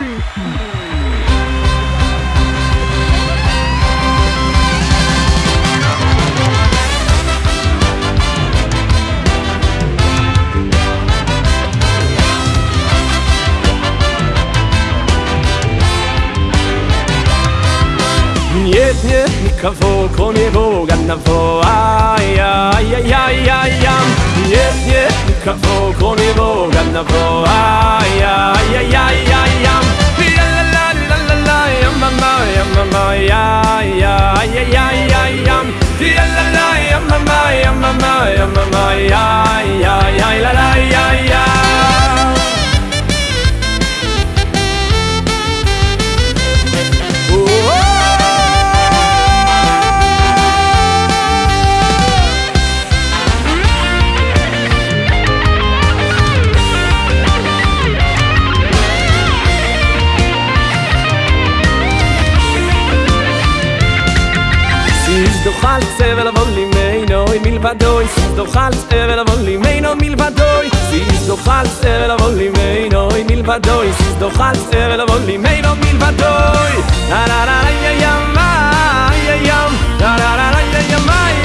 Nie, nie, kawo, konie boga na woa, ja, ja, ja, ja, ja. Nie, nie, kawo, konie boga na woa. mama מלבדוי זו חלץ ערל אבל לי מיינו מלבדוי זו חלץ ערל אבל לי avol מלבדוי זו חלץ ערל אבל לי מיינו מלבדוי נה נה נה la ימי ימי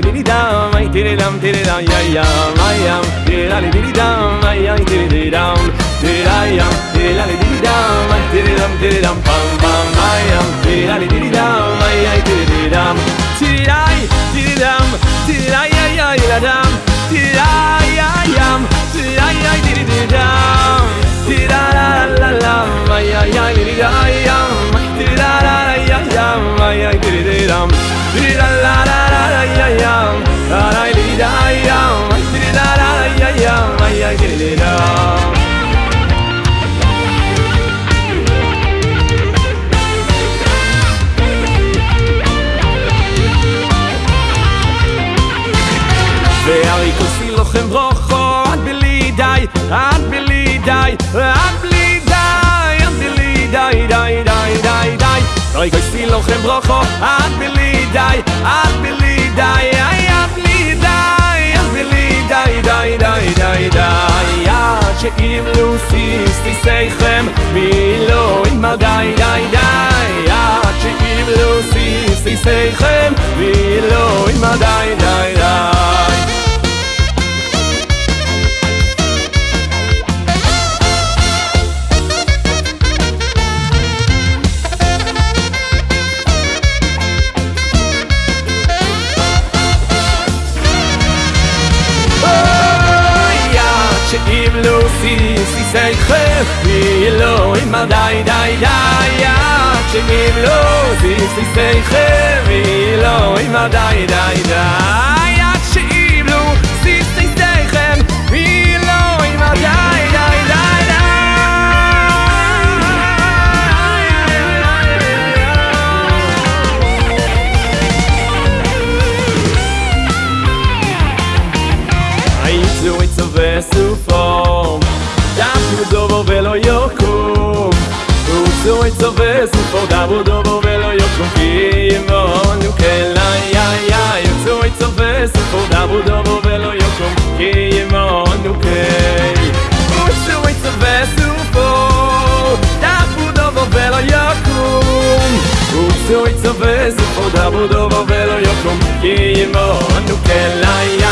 li di dam, ay tiri dam, tiri dam, ya yam, ay yam, tiri la li di dam, ay ay tiri di dam, tiri la yam, tiri la li di dam, ay tiri dam, tiri dam, pam pam, ay yam, tiri la li di dam, ay ay tiri di dam, tiri la, tiri brocho at bili dai at bili dai ay at bili dai at bili dai dai dai dai dai ya che im lusi sti sei chem mi in ma dai dai dai ya che im lusi sti sei chem mi in ma dai dai dai dai dai dai ya chimlo si si sei che mi lo i dai dai dai zabudował welo jokom i jimo, a tu kelaj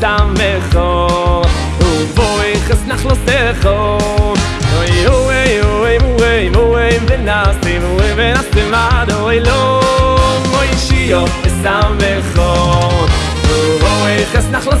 Da mehor, u voy khos nach los ekhor, wey wey wey wey wey ven now stay wey ven i stay my da wey low, moy shiy of, da mehor, u voy khos nach los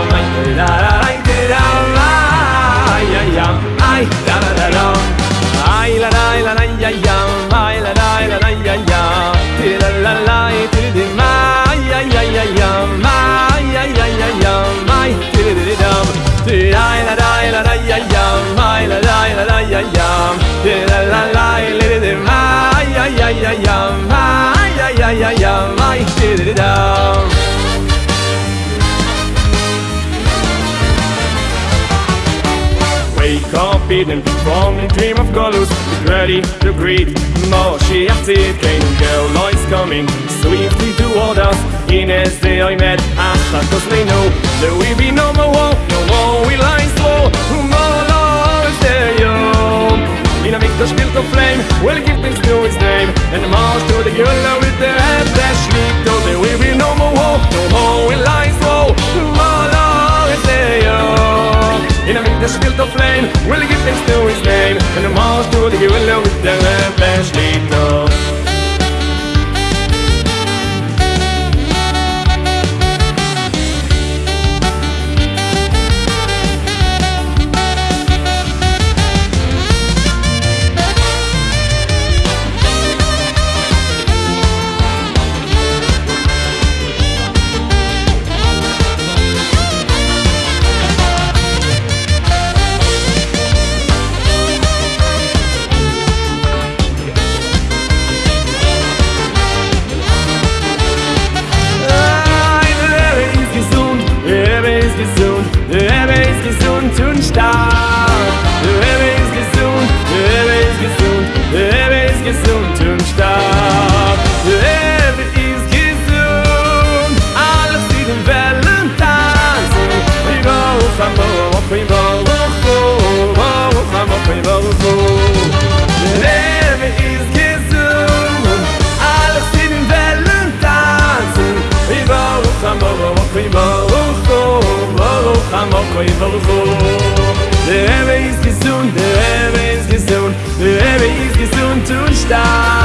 da da da da Wake up, and be strong dream of colors. Be ready to greet more she active. Can girl lights coming swiftly toward us. In as day I met, after cause they know there will be no more walk, no more we lie slow. More lies there, yo. In a victor's built of flame, will give things to his name. And march to the girl with the head that soon stop.